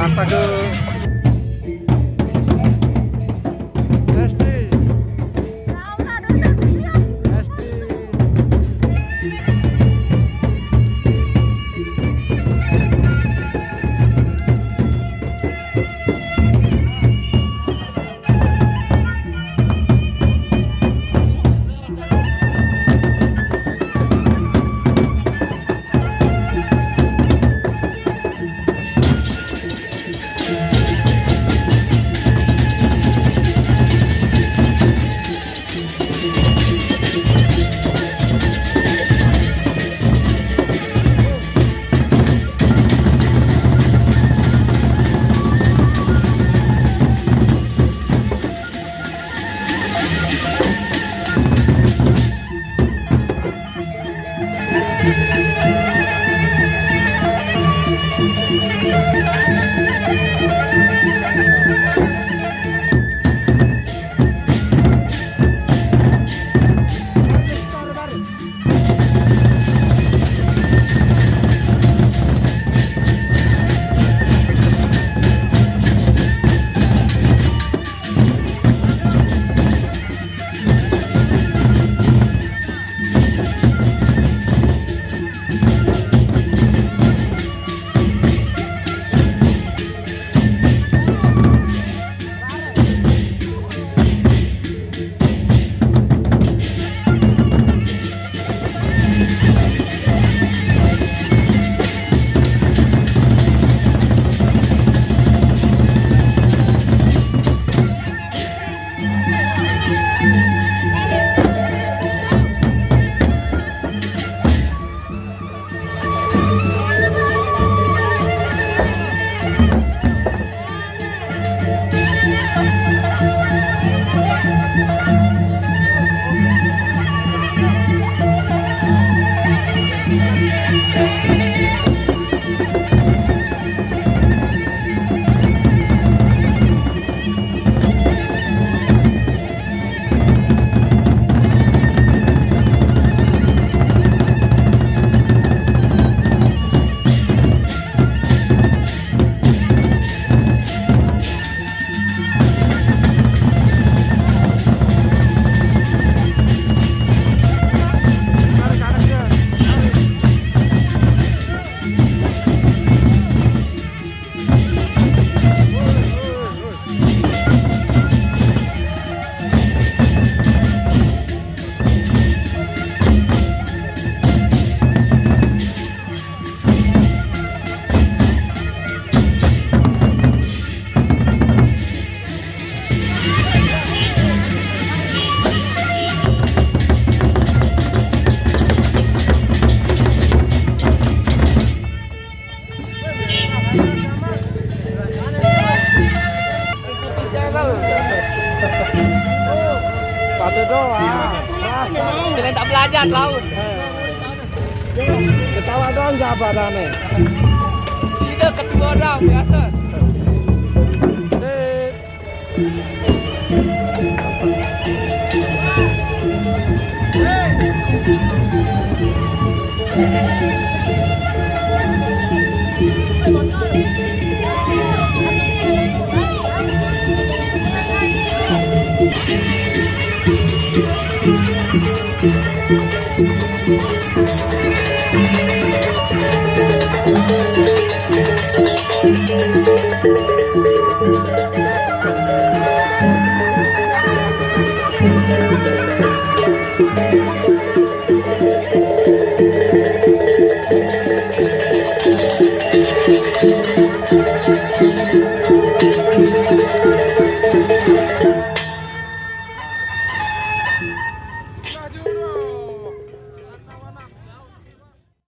Astaga. Música Satu doang. Kalian tak belajar laut. Ketawa doang. Sida kedua orang biasa. Thank